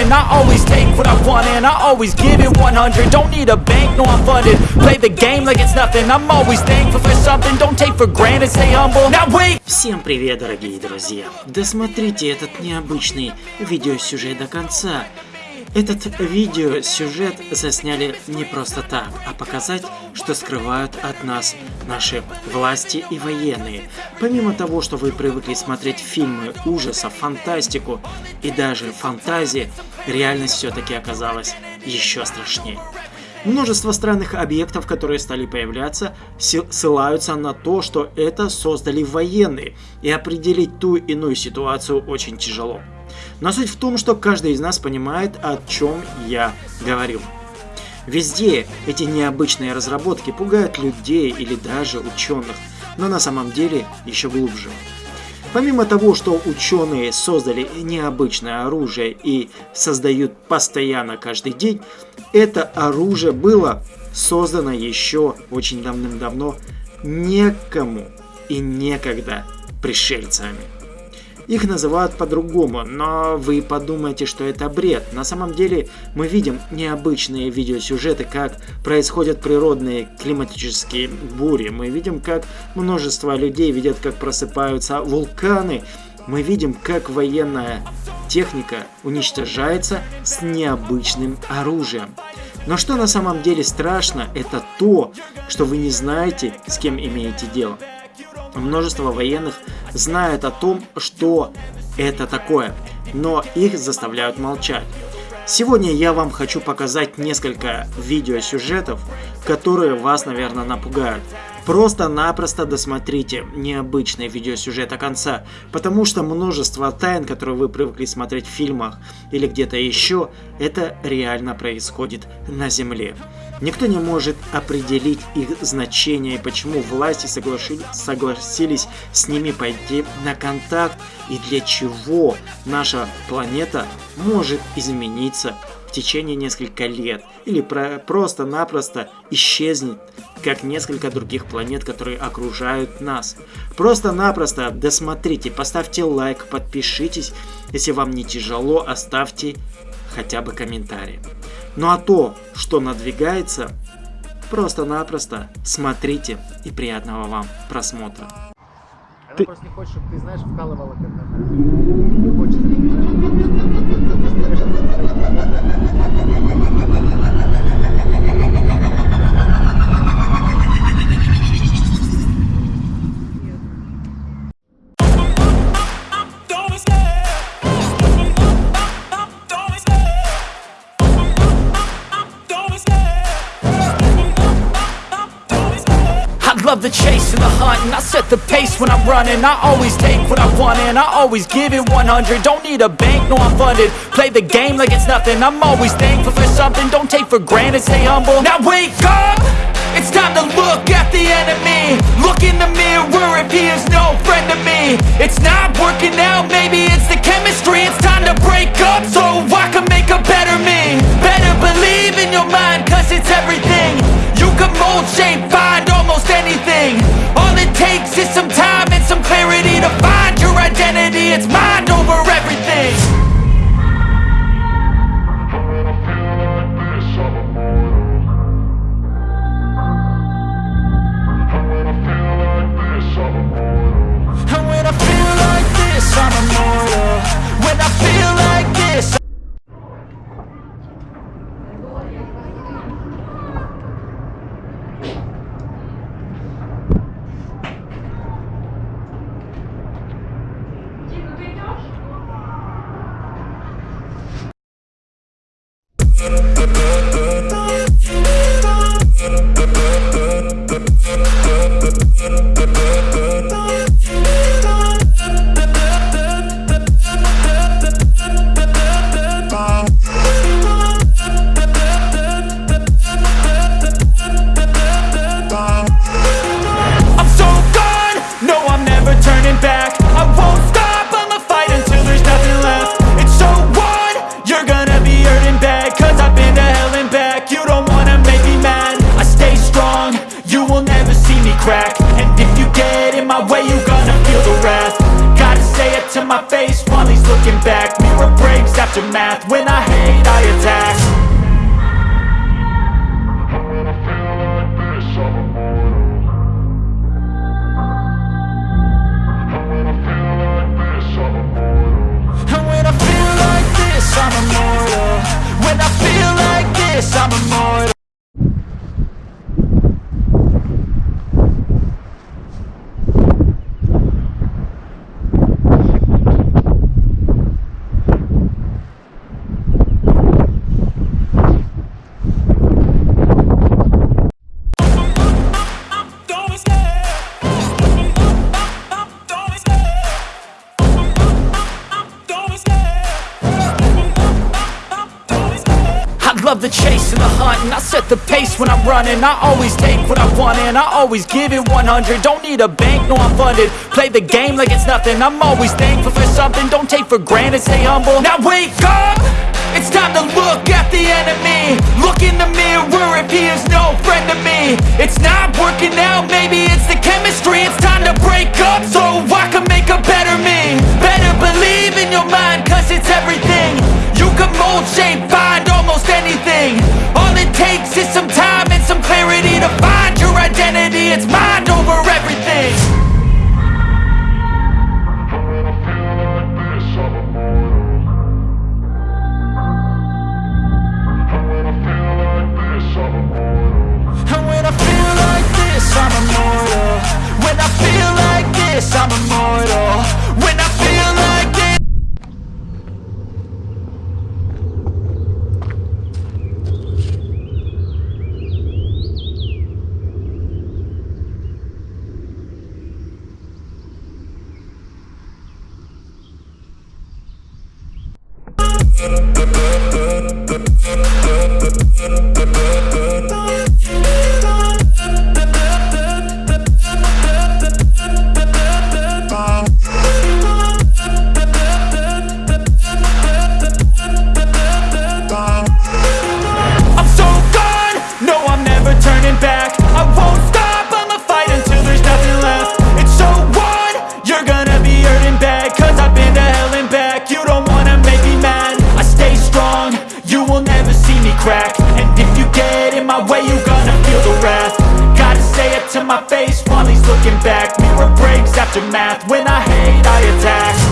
running I always take what I want and I always give it 100 Don't need a bank, no I'm funded Play the game like it's nothing I'm always thankful for something Don't take for granted, stay humble Now wait Всем привет, дорогие друзья! Досмотрите этот необычный видеосюжет до конца. Этот видеосюжет засняли не просто так, а показать, что скрывают от нас наши власти и военные. Помимо того, что вы привыкли смотреть фильмы ужасов, фантастику и даже фантазии, реальность все-таки оказалась еще страшнее. Множество странных объектов, которые стали появляться, ссылаются на то, что это создали военные, и определить ту иную ситуацию очень тяжело. Но суть в том, что каждый из нас понимает, о чем я говорил. Везде эти необычные разработки пугают людей или даже ученых, но на самом деле еще глубже. Помимо того, что ученые создали необычное оружие и создают постоянно каждый день, это оружие было создано еще очень давным-давно некому и некогда пришельцами. Их называют по-другому, но вы подумаете, что это бред. На самом деле мы видим необычные видеосюжеты, как происходят природные климатические бури. Мы видим, как множество людей видят, как просыпаются вулканы. Мы видим, как военная техника уничтожается с необычным оружием. Но что на самом деле страшно, это то, что вы не знаете, с кем имеете дело. Множество военных знают о том, что это такое, но их заставляют молчать. Сегодня я вам хочу показать несколько видеосюжетов, которые вас, наверное, напугают. Просто-напросто досмотрите необычный видеосюжет до конца, потому что множество тайн, которые вы привыкли смотреть в фильмах или где-то еще, это реально происходит на Земле. Никто не может определить их значение и почему власти согласились с ними пойти на контакт и для чего наша планета может измениться в течение нескольких лет или просто-напросто исчезнет, как несколько других планет, которые окружают нас. Просто-напросто досмотрите, поставьте лайк, подпишитесь, если вам не тяжело, оставьте хотя бы комментарий. Ну а то, что надвигается, просто-напросто смотрите и приятного вам просмотра. Она ты... просто не хочет, чтобы ты, знаешь, вкалывала. Не хочет. The chase and the hunt And I set the pace when I'm running. I always take what I want and I always give it 100 Don't need a bank, no I'm funded. Play the game like it's nothing. I'm always thankful for something. Don't take for granted, stay humble. Now wake up! It's time to look at the enemy. Look in the mirror if he is no friend to me. It's not working out, maybe it's the chemistry. It's time to break up so I can make a better me. Better believe in your mind cause it's everything. You can mold, shape, find it's mine. the chase and the hunt And I set the pace when I'm running. I always take what I want and I always give it 100 Don't need a bank, no I'm funded. Play the game like it's nothing. I'm always thankful for something. Don't take for granted, stay humble. Now wake up! It's time to look at the enemy. Look in the mirror if he is no friend to me. It's not working out, maybe it's the chemistry. It's time to break up. my face. While he's looking back. Mirror breaks after math, when I hate I attack.